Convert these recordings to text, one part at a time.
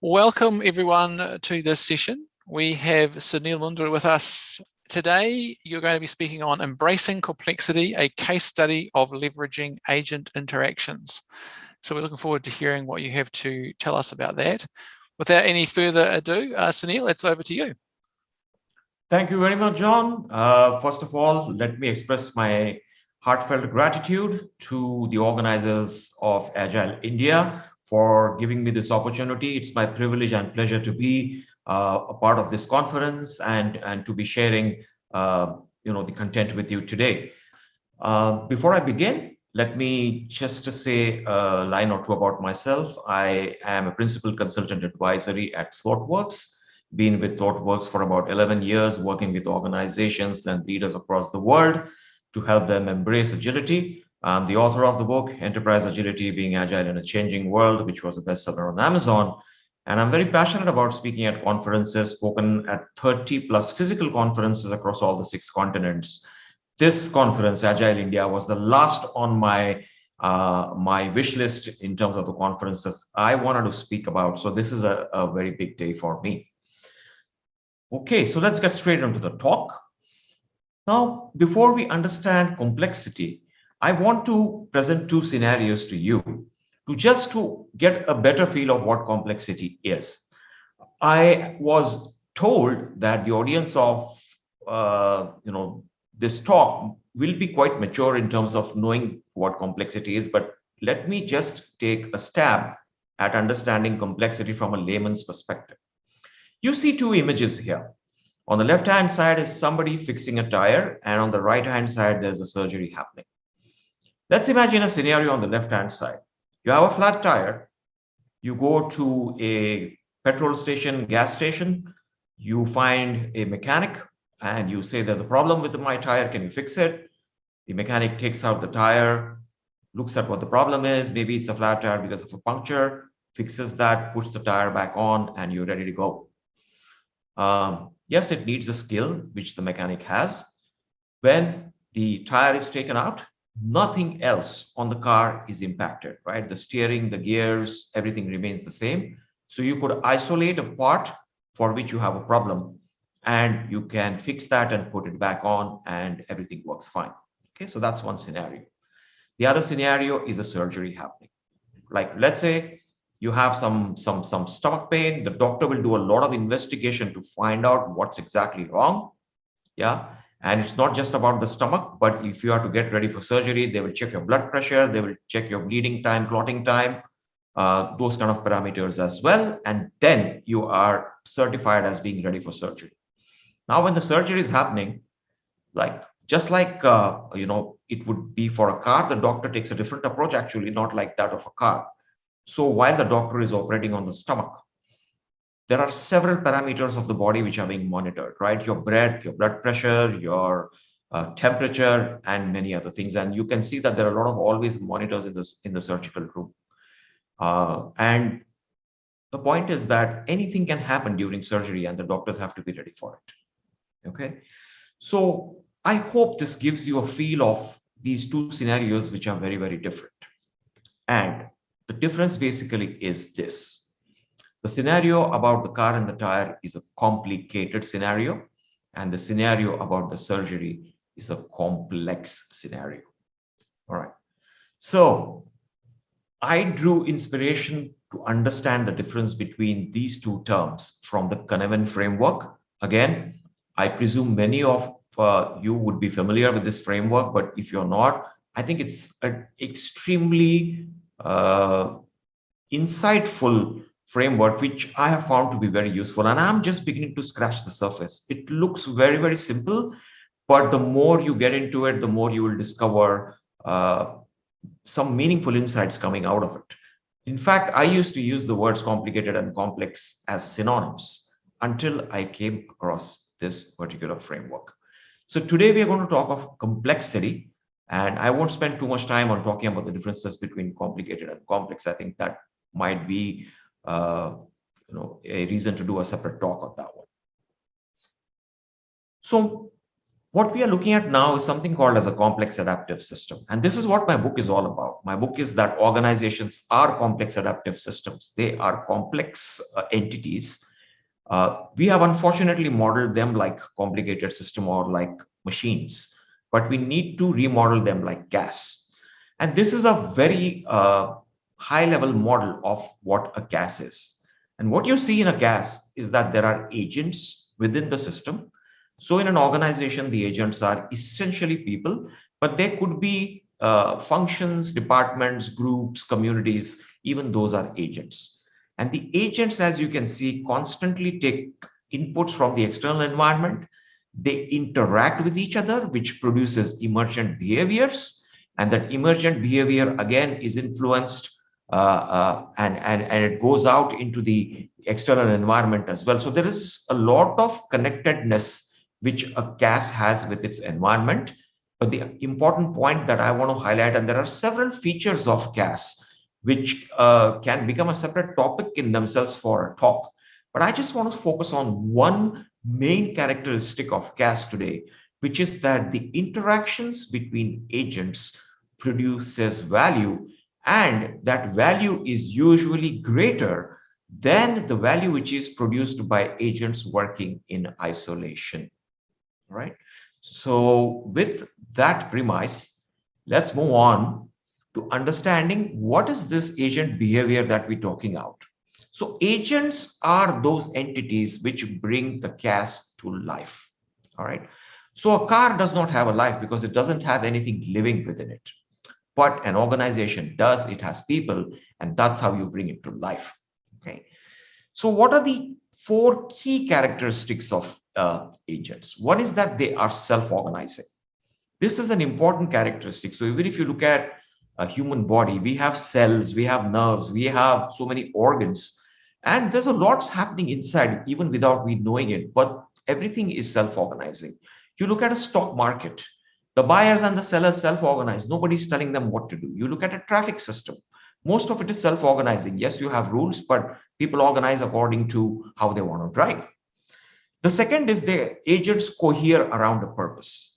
Welcome everyone to this session. We have Sunil Mundra with us today. You're going to be speaking on Embracing Complexity, a case study of leveraging agent interactions. So we're looking forward to hearing what you have to tell us about that. Without any further ado, uh, Sunil, it's over to you. Thank you very much, John. Uh, first of all, let me express my heartfelt gratitude to the organizers of Agile India for giving me this opportunity. It's my privilege and pleasure to be uh, a part of this conference and, and to be sharing uh, you know, the content with you today. Uh, before I begin, let me just say a line or two about myself. I am a principal consultant advisory at ThoughtWorks, been with ThoughtWorks for about 11 years, working with organizations and leaders across the world to help them embrace agility I'm the author of the book, Enterprise Agility Being Agile in a Changing World, which was a bestseller on Amazon. And I'm very passionate about speaking at conferences, spoken at 30 plus physical conferences across all the six continents. This conference, Agile India, was the last on my uh, my wish list in terms of the conferences I wanted to speak about. So this is a, a very big day for me. Okay, so let's get straight into the talk. Now, before we understand complexity, I want to present two scenarios to you to just to get a better feel of what complexity is. I was told that the audience of uh, you know this talk will be quite mature in terms of knowing what complexity is, but let me just take a stab at understanding complexity from a layman's perspective. You see two images here. On the left hand side is somebody fixing a tire and on the right hand side there's a surgery happening. Let's imagine a scenario on the left-hand side. You have a flat tire. You go to a petrol station, gas station. You find a mechanic and you say, there's a problem with my tire. Can you fix it? The mechanic takes out the tire, looks at what the problem is. Maybe it's a flat tire because of a puncture, fixes that, puts the tire back on, and you're ready to go. Um, yes, it needs a skill, which the mechanic has. When the tire is taken out, nothing else on the car is impacted, right? The steering, the gears, everything remains the same. So you could isolate a part for which you have a problem and you can fix that and put it back on and everything works fine. Okay, so that's one scenario. The other scenario is a surgery happening. Like let's say you have some some some stomach pain, the doctor will do a lot of investigation to find out what's exactly wrong. Yeah, and it's not just about the stomach, but if you are to get ready for surgery, they will check your blood pressure, they will check your bleeding time, clotting time, uh, those kind of parameters as well. And then you are certified as being ready for surgery. Now, when the surgery is happening, like just like, uh, you know, it would be for a car, the doctor takes a different approach, actually, not like that of a car. So while the doctor is operating on the stomach, there are several parameters of the body which are being monitored, right? Your breath, your blood pressure, your uh, temperature, and many other things. And you can see that there are a lot of always monitors in this in the surgical room. Uh, and the point is that anything can happen during surgery, and the doctors have to be ready for it. Okay, so I hope this gives you a feel of these two scenarios, which are very very different. And the difference basically is this the scenario about the car and the tire is a complicated scenario, and the scenario about the surgery is a complex scenario. All right. So I drew inspiration to understand the difference between these two terms from the Cynefin framework. Again, I presume many of uh, you would be familiar with this framework, but if you're not, I think it's an extremely uh, insightful framework, which I have found to be very useful. And I'm just beginning to scratch the surface. It looks very, very simple, but the more you get into it, the more you will discover uh, some meaningful insights coming out of it. In fact, I used to use the words complicated and complex as synonyms until I came across this particular framework. So today we are going to talk of complexity and I won't spend too much time on talking about the differences between complicated and complex. I think that might be uh, you know, a reason to do a separate talk on that one. So what we are looking at now is something called as a complex adaptive system. And this is what my book is all about. My book is that organizations are complex adaptive systems. They are complex uh, entities. Uh, we have unfortunately modeled them like complicated system or like machines, but we need to remodel them like CAS. And this is a very uh, high level model of what a CAS is. And what you see in a CAS is that there are agents within the system so in an organization, the agents are essentially people, but there could be uh, functions, departments, groups, communities, even those are agents. And the agents, as you can see, constantly take inputs from the external environment. They interact with each other, which produces emergent behaviors. And that emergent behavior, again, is influenced and, and, and it goes out into the external environment as well. So there is a lot of connectedness which a CAS has with its environment. But the important point that I want to highlight, and there are several features of CAS which uh, can become a separate topic in themselves for a talk. But I just want to focus on one main characteristic of CAS today, which is that the interactions between agents produces value and that value is usually greater than the value which is produced by agents working in isolation right? So with that premise, let's move on to understanding what is this agent behavior that we're talking about So agents are those entities which bring the CAS to life, all right? So a car does not have a life because it doesn't have anything living within it. But an organization does, it has people, and that's how you bring it to life, okay? So what are the four key characteristics of uh, agents. One is that they are self-organizing. This is an important characteristic. So even if you look at a human body, we have cells, we have nerves, we have so many organs, and there's a lots happening inside even without we knowing it, but everything is self-organizing. You look at a stock market, the buyers and the sellers self-organize. Nobody's telling them what to do. You look at a traffic system. Most of it is self-organizing. Yes, you have rules, but people organize according to how they want to drive. The second is the agents cohere around a purpose.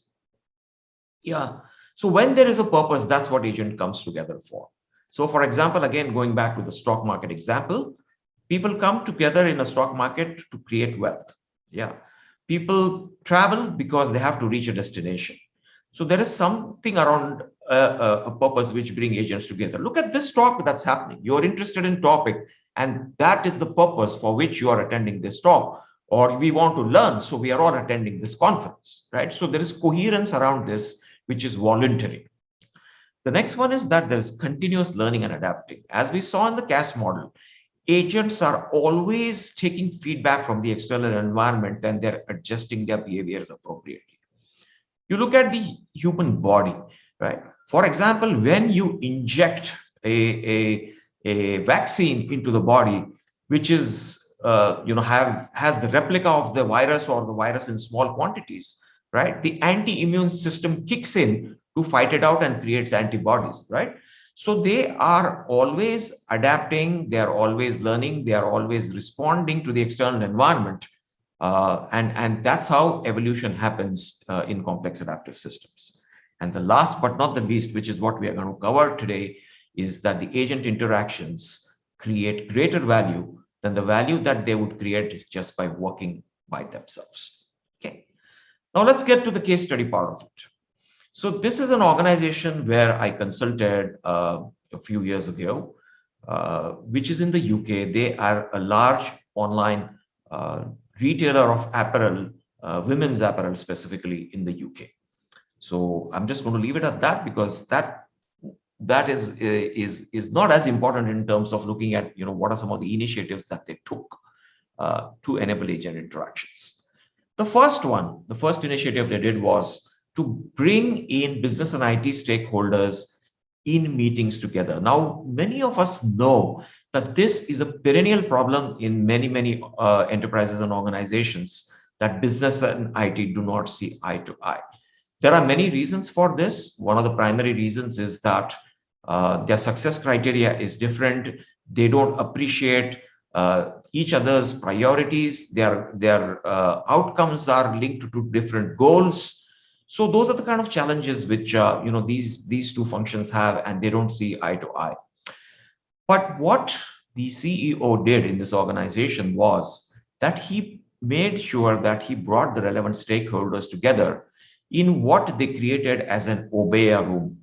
Yeah. So when there is a purpose, that's what agent comes together for. So for example, again, going back to the stock market example, people come together in a stock market to create wealth. Yeah. People travel because they have to reach a destination. So there is something around a, a, purpose which bring agents together. Look at this talk that's happening. You're interested in topic, and that is the purpose for which you are attending this talk or we want to learn, so we are all attending this conference, right? So there is coherence around this, which is voluntary. The next one is that there is continuous learning and adapting. As we saw in the CAS model, agents are always taking feedback from the external environment and they're adjusting their behaviors appropriately. You look at the human body, right? For example, when you inject a, a, a vaccine into the body, which is uh, you know have has the replica of the virus or the virus in small quantities right the anti-immune system kicks in to fight it out and creates antibodies right so they are always adapting they are always learning they are always responding to the external environment uh, and and that's how evolution happens uh, in complex adaptive systems and the last but not the least which is what we are going to cover today is that the agent interactions create greater value than the value that they would create just by working by themselves. Okay. Now let's get to the case study part of it. So this is an organization where I consulted uh, a few years ago, uh, which is in the UK. They are a large online uh, retailer of apparel, uh, women's apparel specifically in the UK. So I'm just going to leave it at that because that that is is is not as important in terms of looking at you know what are some of the initiatives that they took uh, to enable agent interactions the first one the first initiative they did was to bring in business and IT stakeholders in meetings together now many of us know that this is a perennial problem in many many uh, enterprises and organizations that business and IT do not see eye to eye there are many reasons for this one of the primary reasons is that uh, their success criteria is different. They don't appreciate uh, each other's priorities. Their, their uh, outcomes are linked to different goals. So those are the kind of challenges which uh, you know these these two functions have, and they don't see eye to eye. But what the CEO did in this organization was that he made sure that he brought the relevant stakeholders together in what they created as an Obeya room.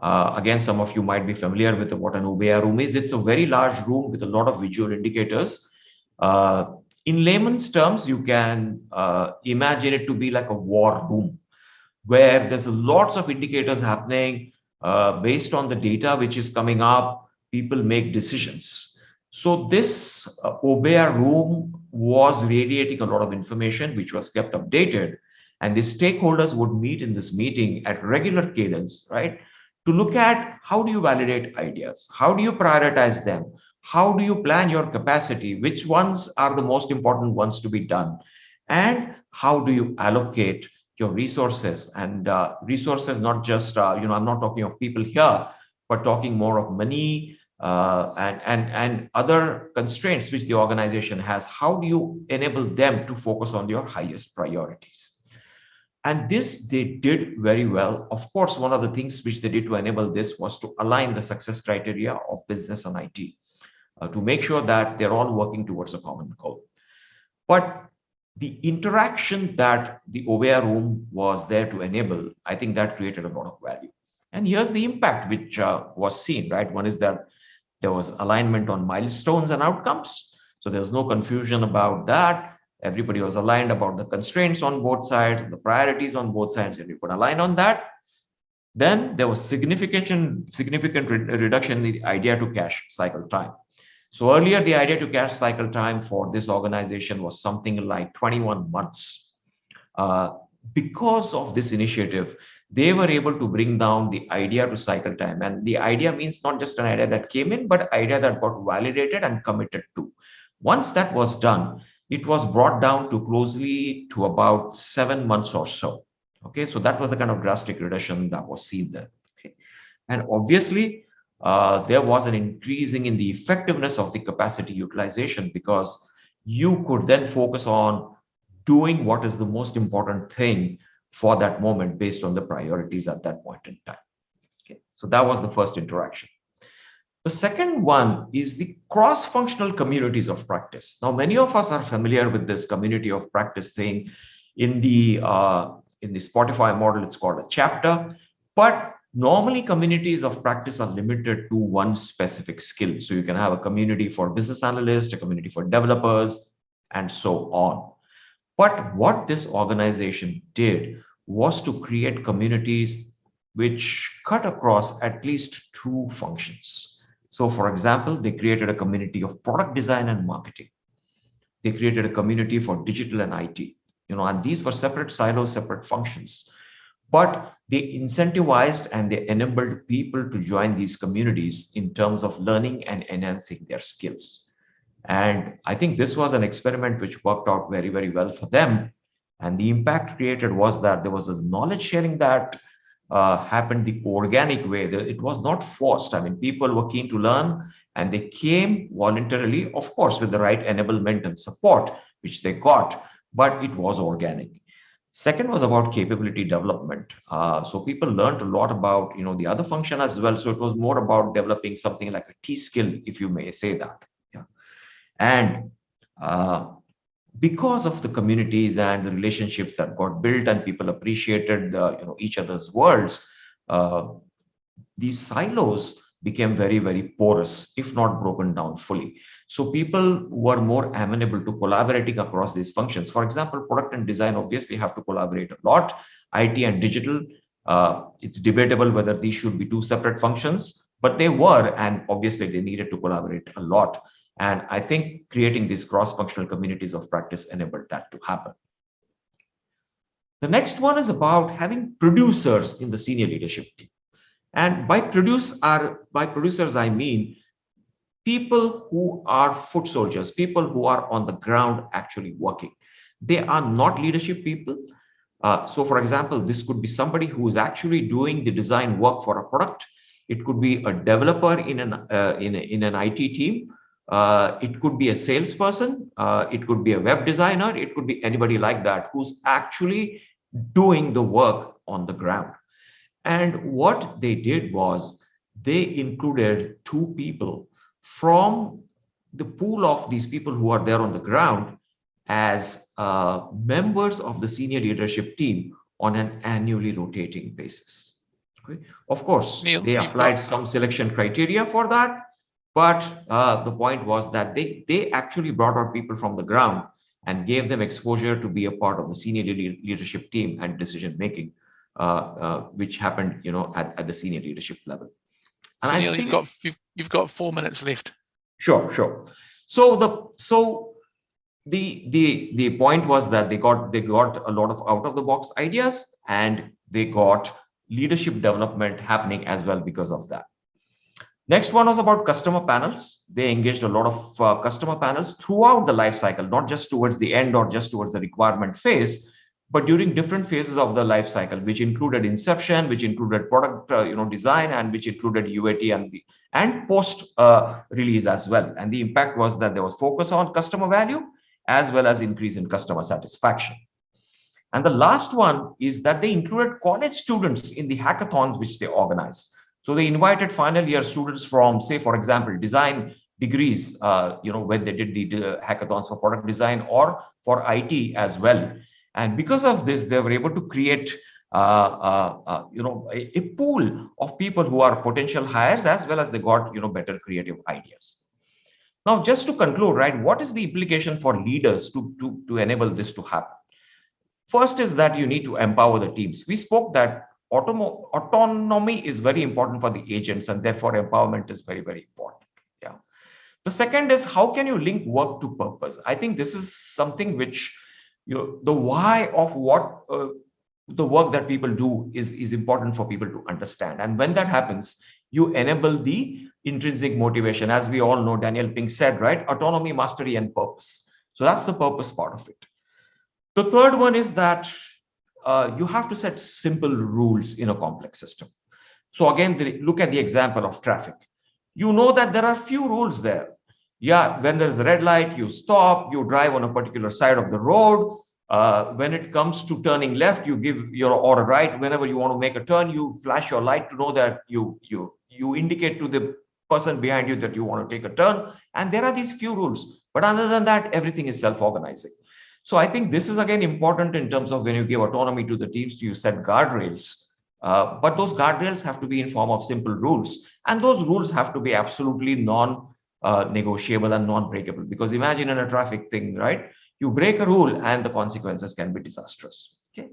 Uh, again, some of you might be familiar with what an Obeya room is. It's a very large room with a lot of visual indicators. Uh, in layman's terms, you can uh, imagine it to be like a war room where there's lots of indicators happening uh, based on the data which is coming up, people make decisions. So this uh, Obeya room was radiating a lot of information which was kept updated and the stakeholders would meet in this meeting at regular cadence, right? To look at how do you validate ideas? How do you prioritize them? How do you plan your capacity? Which ones are the most important ones to be done? And how do you allocate your resources and uh, resources, not just, uh, you know, I'm not talking of people here, but talking more of money, uh, and, and, and other constraints which the organization has, how do you enable them to focus on your highest priorities? And this they did very well. Of course, one of the things which they did to enable this was to align the success criteria of business and IT uh, to make sure that they're all working towards a common goal. But the interaction that the Obeya room was there to enable, I think that created a lot of value. And here's the impact which uh, was seen, right? One is that there was alignment on milestones and outcomes. So there was no confusion about that. Everybody was aligned about the constraints on both sides, the priorities on both sides, and you could align on that. Then there was significant, significant re reduction in the idea to cash cycle time. So earlier, the idea to cash cycle time for this organization was something like 21 months. Uh, because of this initiative, they were able to bring down the idea to cycle time. And the idea means not just an idea that came in, but idea that got validated and committed to. Once that was done, it was brought down to closely to about seven months or so. Okay, so that was the kind of drastic reduction that was seen there. Okay, and obviously, uh, there was an increasing in the effectiveness of the capacity utilization because you could then focus on doing what is the most important thing for that moment based on the priorities at that point in time. Okay, so that was the first interaction. The second one is the cross-functional communities of practice. Now, many of us are familiar with this community of practice thing. In the uh, in the Spotify model, it's called a chapter, but normally communities of practice are limited to one specific skill. So you can have a community for business analysts, a community for developers, and so on. But what this organization did was to create communities which cut across at least two functions. So for example, they created a community of product design and marketing. They created a community for digital and IT, you know, and these were separate silos, separate functions. But they incentivized and they enabled people to join these communities in terms of learning and enhancing their skills. And I think this was an experiment which worked out very, very well for them. And the impact created was that there was a knowledge sharing that uh, happened the organic way. It was not forced. I mean, people were keen to learn and they came voluntarily, of course, with the right enablement and support, which they got, but it was organic. Second was about capability development. Uh, so people learned a lot about, you know, the other function as well. So it was more about developing something like a T skill, if you may say that. And uh, because of the communities and the relationships that got built and people appreciated you know, each other's worlds, uh, these silos became very, very porous, if not broken down fully. So people were more amenable to collaborating across these functions. For example, product and design obviously have to collaborate a lot. IT and digital, uh, it's debatable whether these should be two separate functions, but they were, and obviously they needed to collaborate a lot. And I think creating these cross-functional communities of practice enabled that to happen. The next one is about having producers in the senior leadership team. And by produce are by producers, I mean people who are foot soldiers, people who are on the ground actually working. They are not leadership people. Uh, so for example, this could be somebody who is actually doing the design work for a product. It could be a developer in an, uh, in, a, in an IT team uh, it could be a salesperson, uh, it could be a web designer, it could be anybody like that who's actually doing the work on the ground. And what they did was they included two people from the pool of these people who are there on the ground as uh, members of the senior leadership team on an annually rotating basis. Okay. Of course, Neil, they applied some selection criteria for that, but uh, the point was that they, they actually brought out people from the ground and gave them exposure to be a part of the senior leadership team and decision making, uh, uh, which happened, you know, at, at the senior leadership level. And so Neil, you've got you've, you've got four minutes left. Sure, sure. So the so the the the point was that they got they got a lot of out of the box ideas and they got leadership development happening as well because of that. Next one was about customer panels. They engaged a lot of uh, customer panels throughout the life cycle, not just towards the end or just towards the requirement phase, but during different phases of the life cycle, which included inception, which included product, uh, you know, design, and which included UAT and the and post uh, release as well. And the impact was that there was focus on customer value as well as increase in customer satisfaction. And the last one is that they included college students in the hackathons which they organize. So they invited final year students from, say, for example, design degrees, uh, you know, when they did the, the hackathons for product design or for IT as well. And because of this, they were able to create, uh, uh, uh, you know, a, a, pool of people who are potential hires as well as they got, you know, better creative ideas. Now, just to conclude, right, what is the implication for leaders to, to, to enable this to happen? First is that you need to empower the teams. We spoke that autonomy is very important for the agents and therefore empowerment is very, very important. Yeah. The second is how can you link work to purpose? I think this is something which you know, the why of what uh, the work that people do is, is important for people to understand. And when that happens, you enable the intrinsic motivation. As we all know, Daniel Pink said, right? Autonomy, mastery, and purpose. So that's the purpose part of it. The third one is that uh, you have to set simple rules in a complex system. So again, the, look at the example of traffic. You know that there are few rules there. Yeah, when there's a red light, you stop, you drive on a particular side of the road. Uh, when it comes to turning left, you give your or right. Whenever you want to make a turn, you flash your light to know that you you you indicate to the person behind you that you want to take a turn. And there are these few rules. But other than that, everything is self-organizing. So I think this is again important in terms of when you give autonomy to the teams, you set guardrails. Uh, but those guardrails have to be in form of simple rules. And those rules have to be absolutely non-negotiable uh, and non-breakable. Because imagine in a traffic thing, right? You break a rule and the consequences can be disastrous. Okay.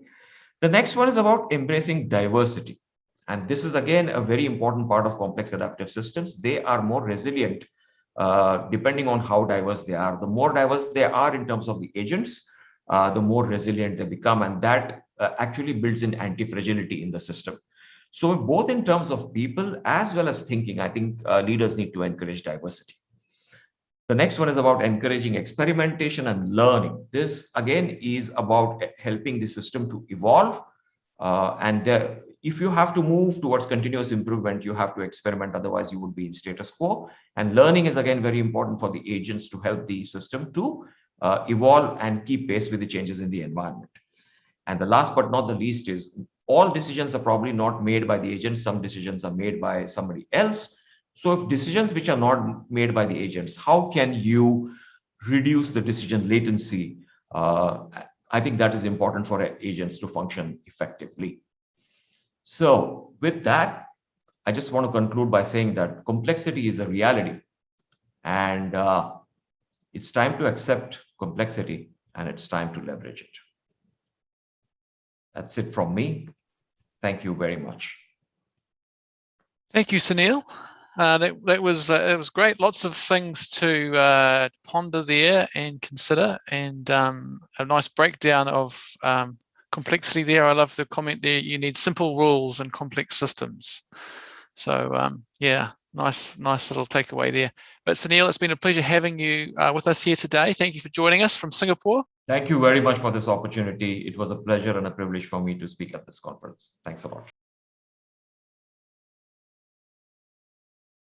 The next one is about embracing diversity. And this is again a very important part of complex adaptive systems. They are more resilient uh, depending on how diverse they are. The more diverse they are in terms of the agents, uh, the more resilient they become. And that uh, actually builds in anti-fragility in the system. So both in terms of people as well as thinking, I think uh, leaders need to encourage diversity. The next one is about encouraging experimentation and learning. This again is about helping the system to evolve. Uh, and there, if you have to move towards continuous improvement, you have to experiment. Otherwise, you would be in status quo. And learning is again very important for the agents to help the system to uh, evolve and keep pace with the changes in the environment. And the last but not the least is all decisions are probably not made by the agents. Some decisions are made by somebody else. So if decisions which are not made by the agents, how can you reduce the decision latency? Uh, I think that is important for agents to function effectively. So with that, I just want to conclude by saying that complexity is a reality and uh, it's time to accept complexity and it's time to leverage it. That's it from me. Thank you very much. Thank you, Sunil. Uh, that that was uh, it was great. Lots of things to uh, ponder there and consider, and um, a nice breakdown of um, complexity there. I love the comment there. You need simple rules and complex systems. So um, yeah, nice, nice little takeaway there. But Sunil, it's been a pleasure having you uh, with us here today. Thank you for joining us from Singapore. Thank you very much for this opportunity. It was a pleasure and a privilege for me to speak at this conference. Thanks a lot.